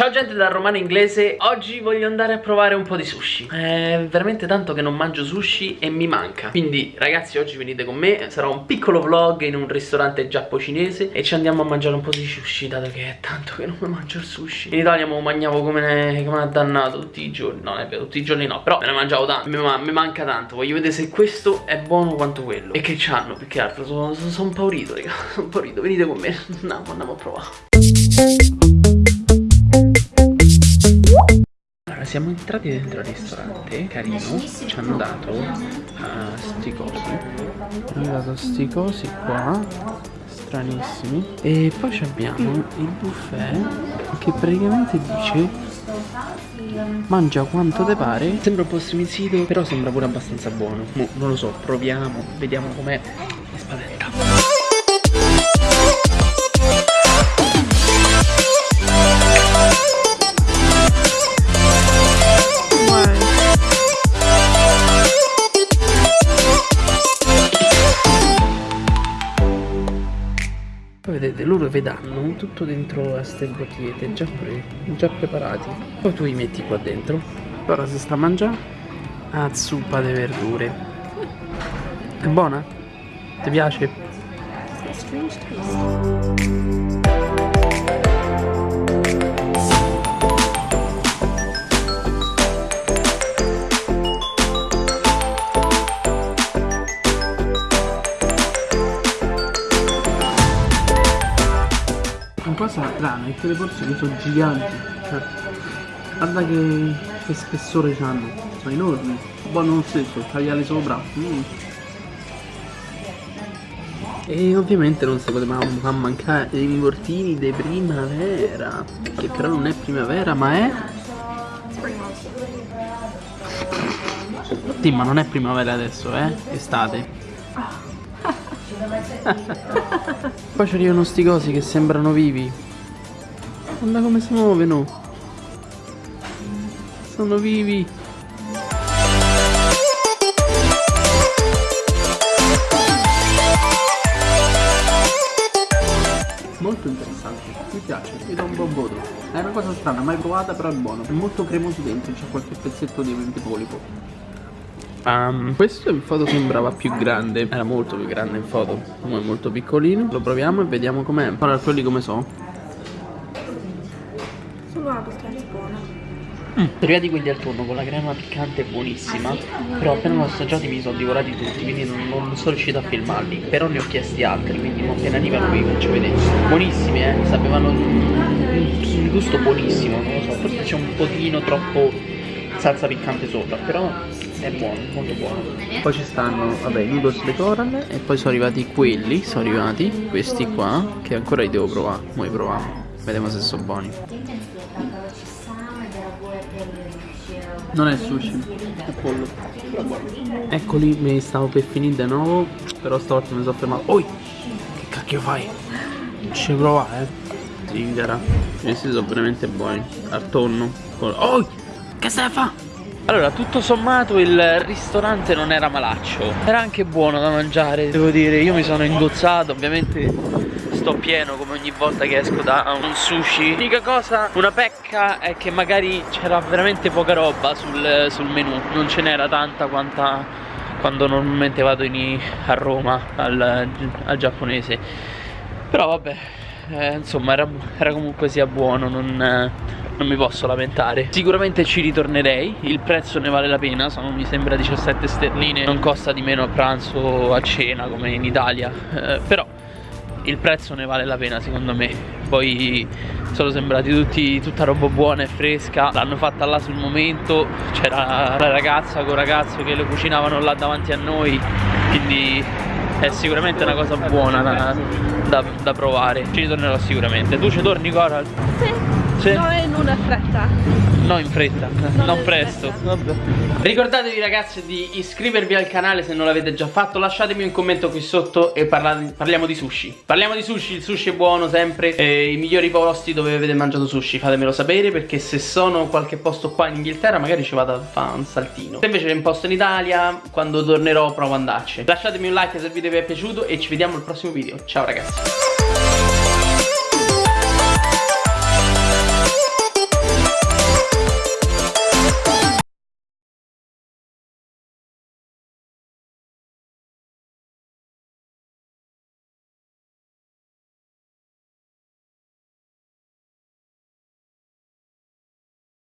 Ciao gente da Romano Inglese, oggi voglio andare a provare un po' di sushi. È veramente tanto che non mangio sushi e mi manca. Quindi ragazzi oggi venite con me, sarà un piccolo vlog in un ristorante giapponese E ci andiamo a mangiare un po' di sushi dato che è tanto che non mangio il sushi. In Italia me lo mangiavo come, ne, come dannato tutti i giorni. No, vero, tutti i giorni no, però me ne mangiavo tanto, mi, mi, manca tanto. Voglio vedere se questo è buono quanto quello. E che c'hanno, più che altro, sono, sono, sono paurito raga, sono paurito, venite con me Andiamo, andiamo a provare siamo entrati dentro il ristorante, carino, ci hanno dato uh, sti cosi, hanno dato sti cosi qua, stranissimi, e poi abbiamo il buffet che praticamente dice mangia quanto te pare. Sembra un po' striminzito però sembra pure abbastanza buono. Mo, non lo so proviamo vediamo com'è mi spaventa Poi vedete, loro vedranno tutto dentro a queste bottigliette già, pre già preparati. Poi tu li metti qua dentro. Ora si sta a mangiare a zuppa di verdure. È buona? Ti piace? Cosa strana è che le porzioni sono giganti. Cioè, guarda che, che spessore hanno sono enormi. Buono lo stesso tagliare sopra. Mm. e ovviamente non si poteva mancare i involtini di primavera che però non è primavera ma è sì ma non è primavera adesso eh estate Poi ci arrivano sti cosi che sembrano vivi. Guarda come si muovono. Sono vivi. Molto interessante, mi piace, mi do un buon voto. È una cosa strana, mai provata però è buono. È molto cremoso dentro, c'è qualche pezzetto di polipo. Um, questo in foto sembrava più grande. Era molto più grande in foto Come è molto piccolino. Lo proviamo e vediamo com'è. Ora quelli come so. Sono una pastella buona. Mm. Prima di quelli al turno con la crema piccante buonissima. Però appena l'ho assaggiati mi sono divorati tutti Quindi non, non, sono riuscito a filmarli. Però ne ho chiesti altri Quindi appena arrivano vi faccio vedere. Buonissimi eh. Sapevano un gusto buonissimo Non lo so Forse c'è un pochino troppo salsa piccante sopra Però è buono, molto buono. Poi ci stanno, vabbè, noodles de coral E poi sono arrivati quelli, sono arrivati Questi qua, che ancora li devo provare Noi proviamo, vediamo se sono buoni. Non è sushi, è pollo Eccoli, me li stavo per finire di nuovo Però stavolta mi sono fermato. Oi, che cacchio fai? Ci provare, eh. Zingara. Questi sono veramente buoni. Al tonno. Oh, che stai a fare? Allora, tutto sommato il ristorante non era malaccio. Era anche buono da mangiare, devo dire. Io mi sono ingozzato, ovviamente sto pieno come ogni volta che esco da un sushi. L'unica cosa, una pecca è che magari c'era veramente poca roba sul, sul menù. Non ce n'era tanta quanta quando normalmente vado in, a Roma al, al giapponese. Però vabbè, eh, insomma era, era, comunque sia buono, non... Eh, non mi posso lamentare. Sicuramente ci ritornerei, il prezzo ne vale la pena, sono mi sembra 17 sterline. Non costa di meno a pranzo o a cena come in Italia. Eh, Però il prezzo ne vale la pena secondo me. Poi sono sembrati tutti, tutta roba buona e fresca. L'hanno fatta là sul momento. C'era la ragazza con il ragazzo che lo cucinavano là davanti a noi. Quindi è sicuramente una cosa buona da, da, da provare Ci ritornerò sicuramente Tu ci torni Coral? Sì sì. No, in una fretta. No, in fretta, non, non presto. Vabbè. Ricordatevi ragazzi di iscrivervi al canale se non l'avete già fatto. Lasciatemi un commento qui sotto e parlate, parliamo di sushi. Parliamo di sushi, il sushi è buono sempre. E I migliori posti dove avete mangiato sushi, fatemelo sapere perché se sono qualche posto qua in Inghilterra magari ci vado a fare un saltino. Se invece è in posto in Italia, quando tornerò provo ad andarci. Lasciatemi un like se il video vi è piaciuto e ci vediamo al prossimo video. Ciao ragazzi.